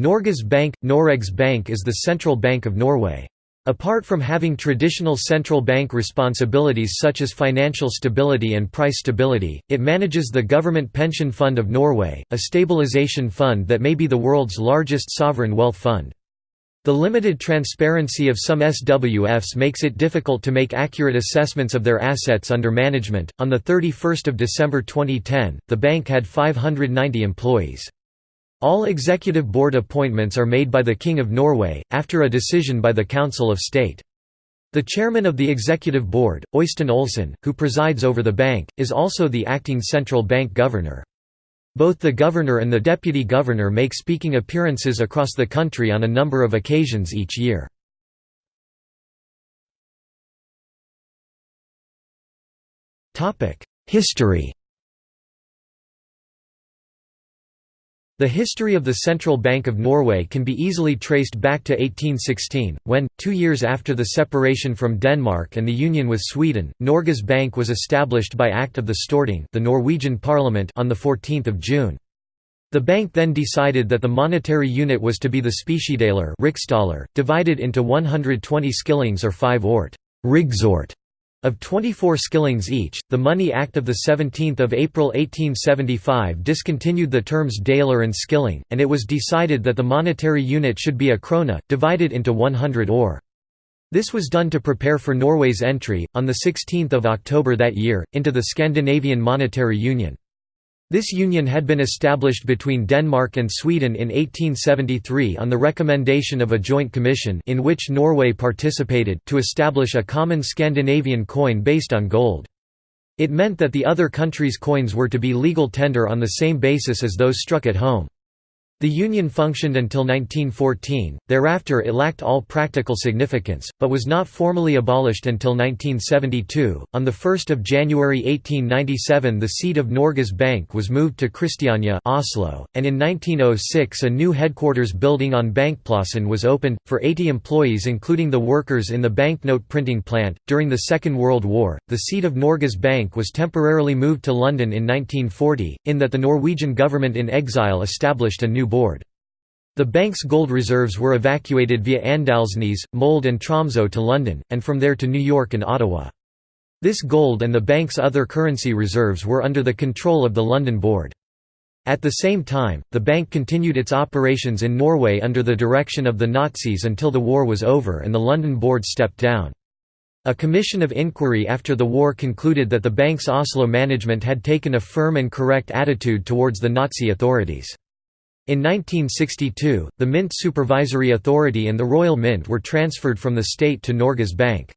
Norges Bank – Noregs Bank is the central bank of Norway. Apart from having traditional central bank responsibilities such as financial stability and price stability, it manages the Government Pension Fund of Norway, a stabilization fund that may be the world's largest sovereign wealth fund. The limited transparency of some SWFs makes it difficult to make accurate assessments of their assets under management. On the 31st of December 2010, the bank had 590 employees. All executive board appointments are made by the King of Norway, after a decision by the Council of State. The chairman of the executive board, Øystein Olsen, who presides over the bank, is also the acting central bank governor. Both the governor and the deputy governor make speaking appearances across the country on a number of occasions each year. History The history of the Central Bank of Norway can be easily traced back to 1816, when, two years after the separation from Denmark and the union with Sweden, Norges Bank was established by Act of the Storting the Norwegian parliament on 14 June. The bank then decided that the monetary unit was to be the speciedaler divided into 120 skillings or 5 ort rigsort, of 24 skillings each, the Money Act of 17 April 1875 discontinued the terms daler and skilling, and it was decided that the monetary unit should be a krone, divided into 100 ore. This was done to prepare for Norway's entry, on 16 October that year, into the Scandinavian Monetary Union. This union had been established between Denmark and Sweden in 1873 on the recommendation of a joint commission in which Norway participated to establish a common Scandinavian coin based on gold. It meant that the other countries' coins were to be legal tender on the same basis as those struck at home. The Union functioned until 1914, thereafter it lacked all practical significance, but was not formally abolished until 1972. On 1 January 1897 the seat of Norges Bank was moved to Christiania Oslo, and in 1906 a new headquarters building on Bankplassen was opened, for 80 employees including the workers in the banknote printing plant. During the Second World War, the seat of Norges Bank was temporarily moved to London in 1940, in that the Norwegian government in exile established a new board. The bank's gold reserves were evacuated via Andalsnes, Molde and Tromsø to London, and from there to New York and Ottawa. This gold and the bank's other currency reserves were under the control of the London Board. At the same time, the bank continued its operations in Norway under the direction of the Nazis until the war was over and the London Board stepped down. A commission of inquiry after the war concluded that the bank's Oslo management had taken a firm and correct attitude towards the Nazi authorities. In 1962, the Mint Supervisory Authority and the Royal Mint were transferred from the state to Norges Bank.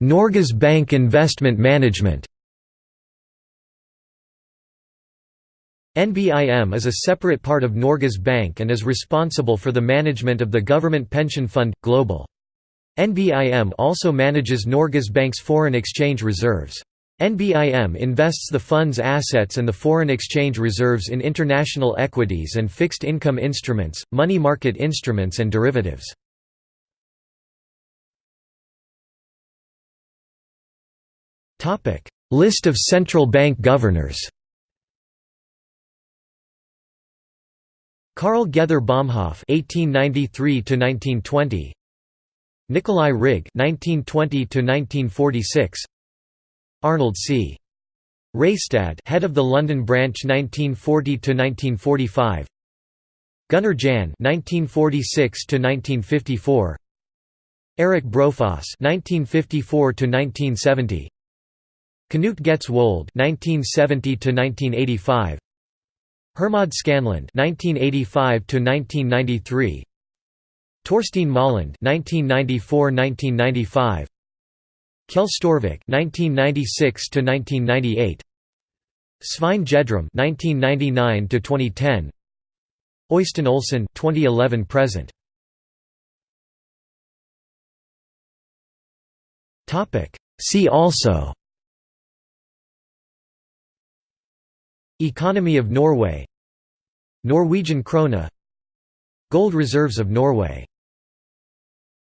Norges Bank Investment Management NBIM is a separate part of Norges Bank and is responsible for the management of the Government Pension Fund, Global. NBIM also manages Norges Bank's foreign exchange reserves. NBIM invests the fund's assets and the foreign exchange reserves in international equities and fixed income instruments, money market instruments and derivatives. List of central bank governors Karl Gether Bomhoff (1893–1920), Nicolai Rygg (1920–1946), Arnold C. Raestad head of the London branch 1940 to 1945. Gunnar Jahn 1946 to 1954. Erik Brofoss 1954 to 1970. Knut Getz Wold 1970–1985 Hermod Skanland 1985–1993 Torstein Moland 1994–1995 Kjell Storvik (1996–1998), Svein Gjedrem (1999–2010), Øystein Olsen (2011–present). Topic. See also. Economy of Norway Norwegian krone Gold reserves of Norway